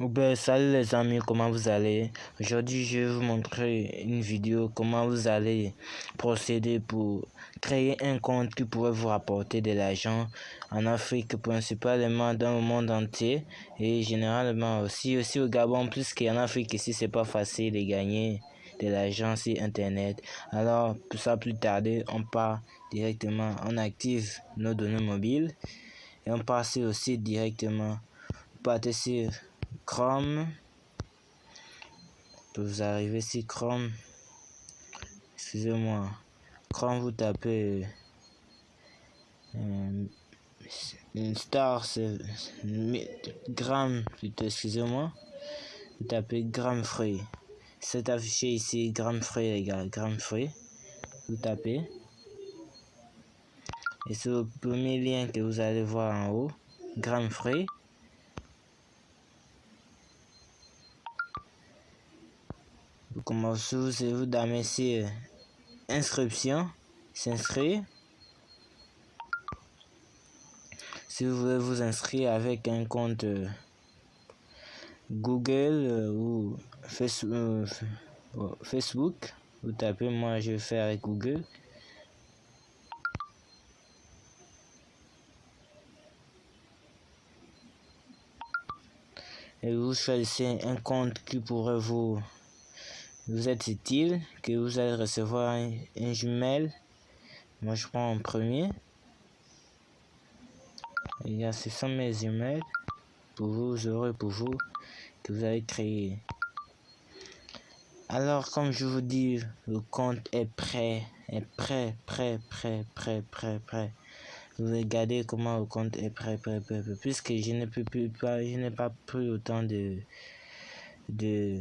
Ben, salut les amis, comment vous allez? Aujourd'hui, je vais vous montrer une vidéo comment vous allez procéder pour créer un compte qui pourrait vous rapporter de l'argent en Afrique, principalement dans le monde entier et généralement aussi, aussi au Gabon, plus qu'en Afrique ici, c'est pas facile de gagner de l'argent sur Internet. Alors, pour ça, plus tarder, on part directement, on active nos données mobiles et on passe aussi directement, partez sur Chrome. Vous arrivez ici, Chrome. Excusez-moi. Chrome, vous tapez euh, une star, c'est gramme, excusez-moi. Vous tapez gramme. C'est affiché ici, gramme free, les gars. Vous tapez. Et c'est le premier lien que vous allez voir en haut, gramme. Vous commencez, vous damer ici inscription, s'inscrire. Si vous voulez vous inscrire avec un compte euh, Google euh, ou euh, Facebook, vous tapez moi je faire avec Google. Et vous choisissez un compte qui pourrait vous vous êtes utile, que vous allez recevoir un, jumelle. Moi, je prends en premier. Il y a ce sont mes emails pour vous, aurez pour vous que vous allez créer. Alors, comme je vous dis, le compte est prêt, est prêt, prêt, prêt, prêt, prêt, prêt. Vous regardez comment le compte est prêt, prêt, prêt, prêt. puisque je peux plus pas, je n'ai pas pris autant de, de,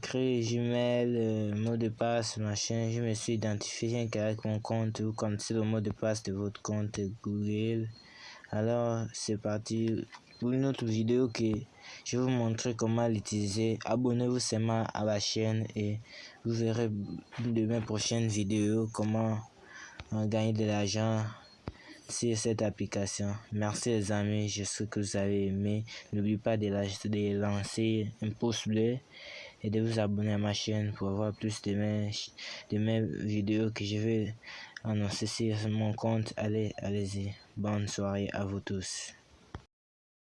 créer Gmail, euh, mot de passe, machin. Je me suis identifié avec mon compte. Vous connaissez le mot de passe de votre compte Google. Alors, c'est parti pour une autre vidéo que je vais vous montrer comment l'utiliser. Abonnez-vous seulement à la chaîne et vous verrez de mes prochaines vidéos comment gagner de l'argent sur cette application. Merci les amis, j'espère que vous avez aimé. N'oubliez pas de, de lancer un pouce bleu et de vous abonner à ma chaîne pour avoir plus de mes, de mes vidéos que je vais annoncer sur mon compte. Allez, allez-y. Bonne soirée à vous tous.